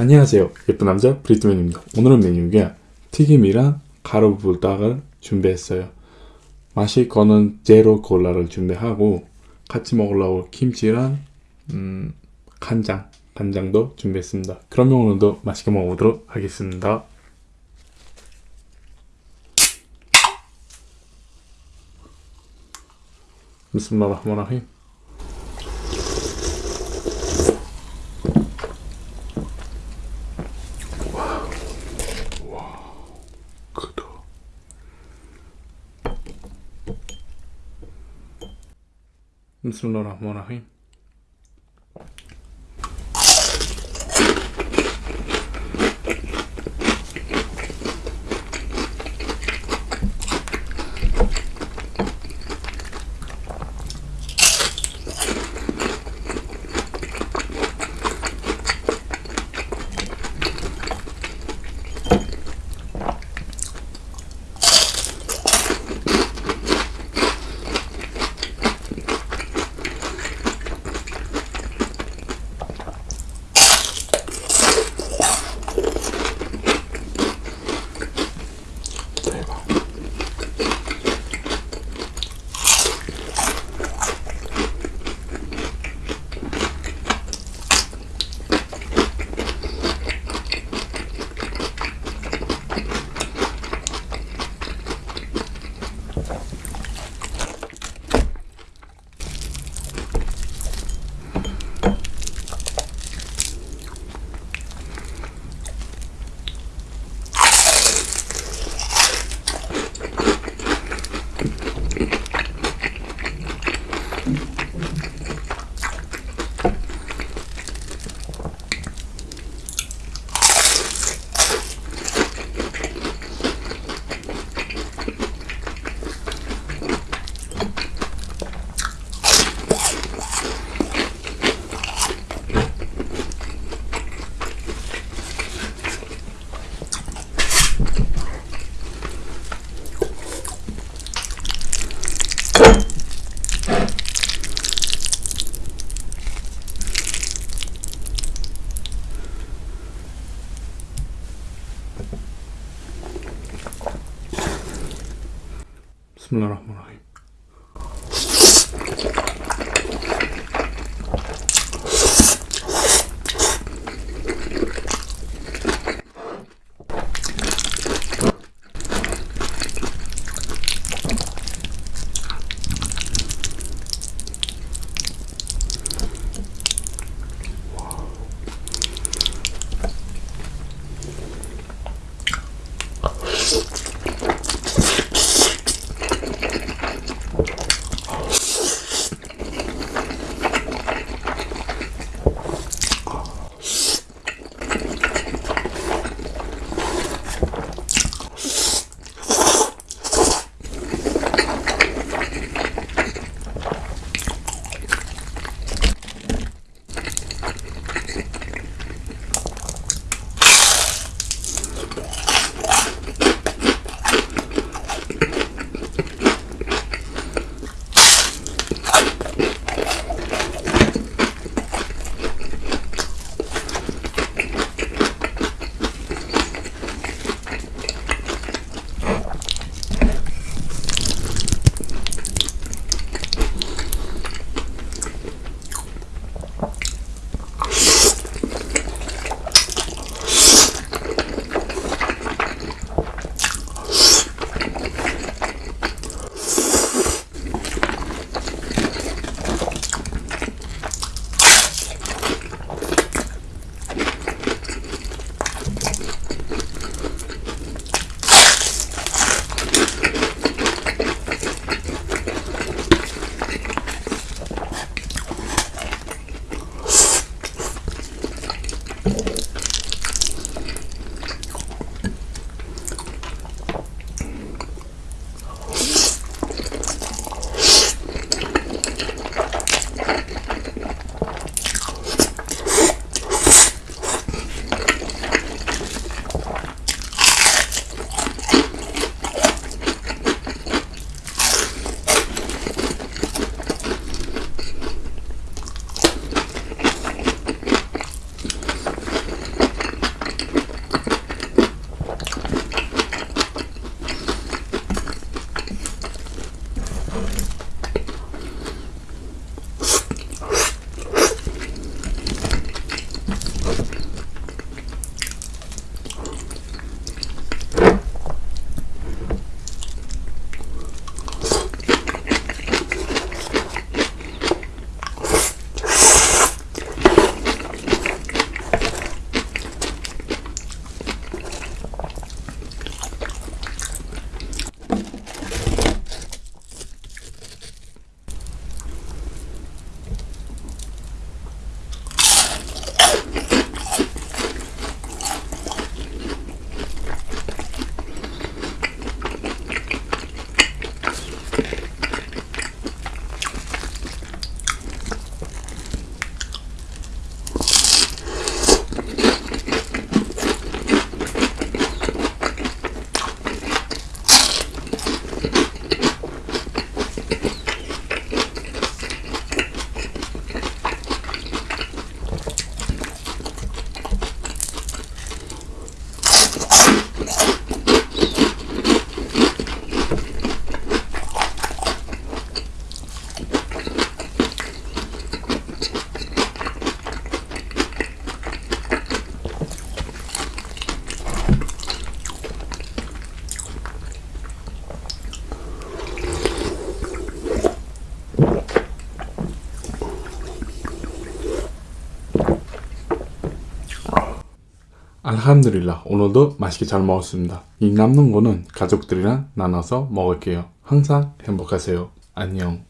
안녕하세요. 예쁜 남자 브리트맨입니다. 오늘은 메뉴가 튀김이랑 가루불닭을 준비했어요. 맛이 거는 제로 콜라를 준비하고 같이 먹으려고 김치랑 음, 간장 간장도 준비했습니다. 그러면 오늘도 맛있게 먹어보도록 하겠습니다. 비스밀라흐마니라힘 크다 비스밀라 비스밀라 알함드릴라. 오늘도 맛있게 잘 먹었습니다. 이 남는 거는 가족들이랑 나눠서 먹을게요. 항상 행복하세요. 안녕.